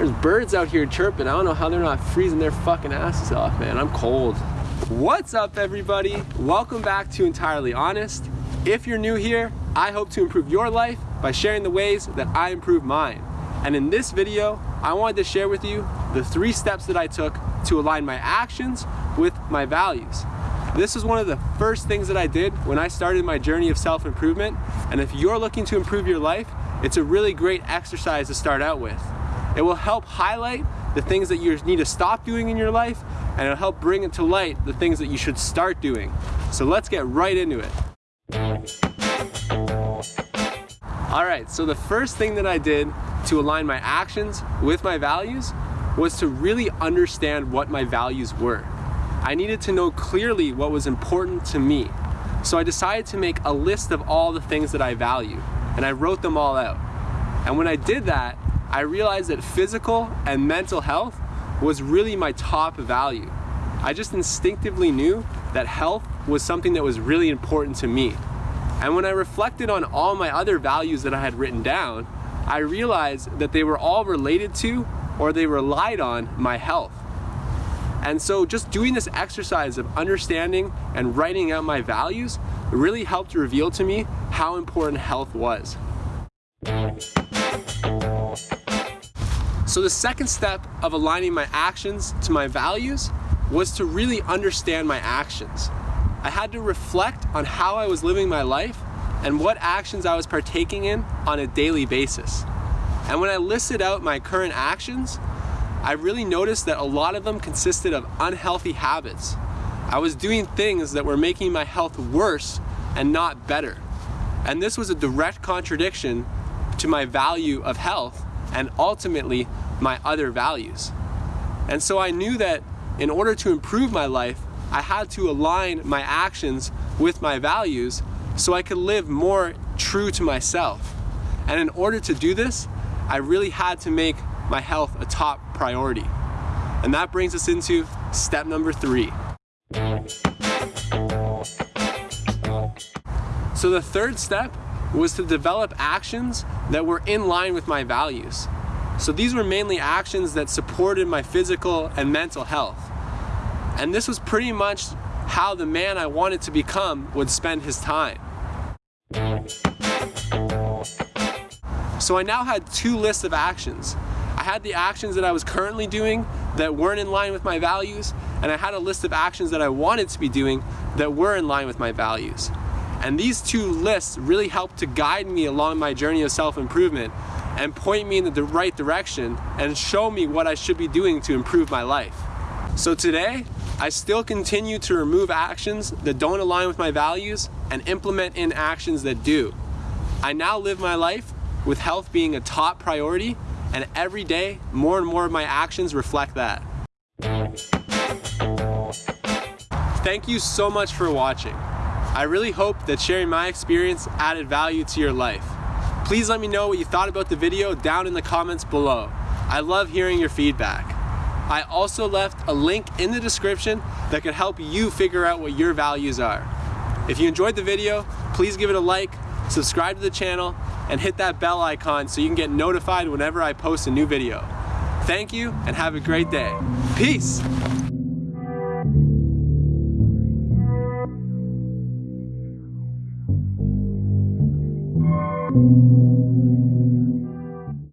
There's birds out here chirping. I don't know how they're not freezing their fucking asses off, man. I'm cold. What's up, everybody? Welcome back to Entirely Honest. If you're new here, I hope to improve your life by sharing the ways that I improve mine. And in this video, I wanted to share with you the three steps that I took to align my actions with my values. This was one of the first things that I did when I started my journey of self-improvement. And if you're looking to improve your life, it's a really great exercise to start out with. It will help highlight the things that you need to stop doing in your life, and it'll help bring it to light the things that you should start doing. So let's get right into it. All right, so the first thing that I did to align my actions with my values was to really understand what my values were. I needed to know clearly what was important to me. So I decided to make a list of all the things that I value, and I wrote them all out. And when I did that, I realized that physical and mental health was really my top value. I just instinctively knew that health was something that was really important to me. And when I reflected on all my other values that I had written down, I realized that they were all related to or they relied on my health. And so just doing this exercise of understanding and writing out my values really helped reveal to me how important health was. So the second step of aligning my actions to my values was to really understand my actions. I had to reflect on how I was living my life and what actions I was partaking in on a daily basis. And when I listed out my current actions, I really noticed that a lot of them consisted of unhealthy habits. I was doing things that were making my health worse and not better. And this was a direct contradiction to my value of health and ultimately my other values. And so I knew that in order to improve my life, I had to align my actions with my values so I could live more true to myself. And in order to do this, I really had to make my health a top priority. And that brings us into step number three. So the third step was to develop actions that were in line with my values. So these were mainly actions that supported my physical and mental health. And this was pretty much how the man I wanted to become would spend his time. So I now had two lists of actions. I had the actions that I was currently doing that weren't in line with my values, and I had a list of actions that I wanted to be doing that were in line with my values. And these two lists really helped to guide me along my journey of self-improvement and point me in the right direction and show me what I should be doing to improve my life. So today, I still continue to remove actions that don't align with my values and implement in actions that do. I now live my life with health being a top priority and every day, more and more of my actions reflect that. Thank you so much for watching. I really hope that sharing my experience added value to your life. Please let me know what you thought about the video down in the comments below. I love hearing your feedback. I also left a link in the description that could help you figure out what your values are. If you enjoyed the video, please give it a like, subscribe to the channel, and hit that bell icon so you can get notified whenever I post a new video. Thank you and have a great day. Peace!